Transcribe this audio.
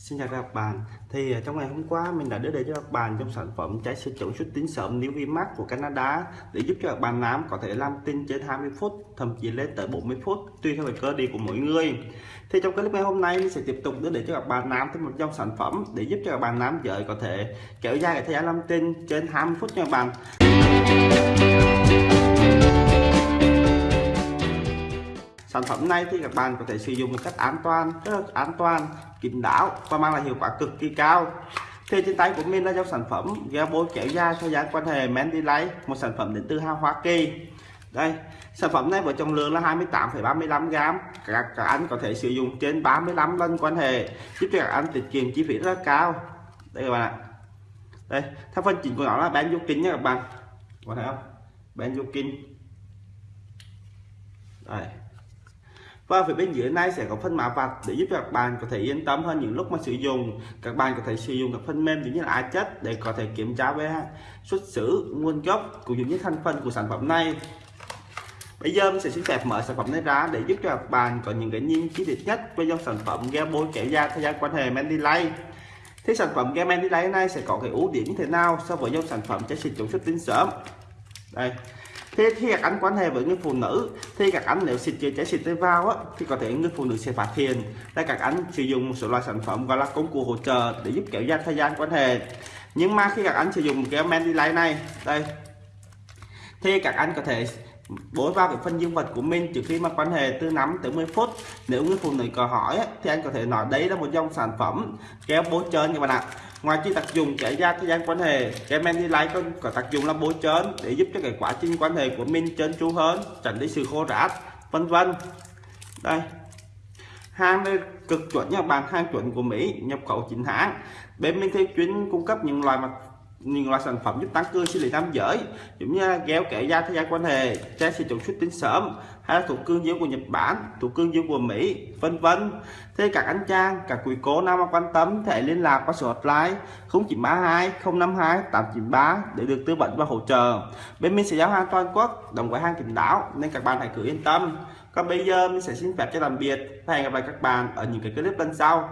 Xin chào các bạn. Thì à, trong ngày hôm qua mình đã đưa đến cho các bạn trong sản phẩm trái siêu chuẩn xuất tín sớm New Vimax của Canada để giúp cho các bạn nám có thể làm tin trên 20 phút, thậm chí lên tới 40 phút, tùy theo cơ địa của mỗi người. Thì trong clip ngày hôm nay, mình sẽ tiếp tục đưa đến cho các bạn nám thêm một dòng sản phẩm để giúp cho các bạn nám giới có thể kéo dài cái thời gian làm tin trên 20 phút nha các bạn. Phẩm này thì các bạn có thể sử dụng một cách an toàn rất là an toàn kín đáo và mang lại hiệu quả cực kỳ cao. Thì trên tay của mình là dòng sản phẩm gel bôi kéo dài thời gian quan hệ Mandy Light một sản phẩm đến từ hàng Hoa Kỳ. Đây sản phẩm này với trọng lượng là 28,35 gram các, các anh có thể sử dụng trên 35 lần quan hệ giúp cho các anh tiết kiệm chi phí rất cao. Đây các bạn ạ. Đây theo phần chỉnh của nó là benzokin nha các bạn. Có thấy không? Benzokin. Đây và phía bên dưới này sẽ có phân mã vạch để giúp các bạn có thể yên tâm hơn những lúc mà sử dụng. Các bạn có thể sử dụng các phần mềm giống như là á chất để có thể kiểm tra về xuất xứ, nguồn gốc cũng như thành phần của sản phẩm này. Bây giờ mình sẽ xin phép mở sản phẩm này ra để giúp cho các bạn có những cái nhìn chi tiết nhất về dòng sản phẩm game bôi kẻ da thời gian quan hệ mendy Light thì sản phẩm game mendy Light này sẽ có cái ưu điểm như thế nào so với dòng sản phẩm trái xịt chống xuất tinh sớm đây thế khi các anh quan hệ với người phụ nữ thì các anh nếu xịt chữa cháy xịt vào á, thì có thể người phụ nữ sẽ phát hiện là các anh sử dụng một số loại sản phẩm gọi là công cụ hỗ trợ để giúp kéo dài thời gian quan hệ. Nhưng mà khi các anh sử dụng cái men đi này đây thì các anh có thể bối vào cái phân dương vật của mình trước khi mà quan hệ từ 5 tới 10 phút. Nếu người phụ nữ có hỏi thì anh có thể nói đấy là một dòng sản phẩm kéo bố trơn các bạn ạ. Ngoài chi tác dụng kéo ra thời gian quan hệ cái men light còn có tác dụng là bố trơn để giúp cho cái quá trình quan hệ của mình trơn tru hơn, tránh đi sự khô rát, vân vân. Đây. Hàng đây cực chuẩn nha bạn hàng chuẩn của Mỹ, nhập khẩu chính hãng. Bên mình thì chuyên cung cấp những loại mặt những loại sản phẩm giúp tăng cường sinh lý nam giới, giống như gel kẻ da thay da quan hệ trái sử dụng xuất tinh sớm, hay là thuộc cương dương của Nhật Bản thuộc cương dương của Mỹ, vân vân. Thế các anh trang các quý cô nam quan tâm thể liên lạc qua số hotline 0932 052 893 để được tư vấn và hỗ trợ. Bên mình sẽ giao hàng toàn quốc đồng với hàng kính đáo, nên các bạn hãy cứ yên tâm. Còn bây giờ mình sẽ xin phép cho tạm biệt và hẹn gặp lại các bạn ở những cái clip lần sau.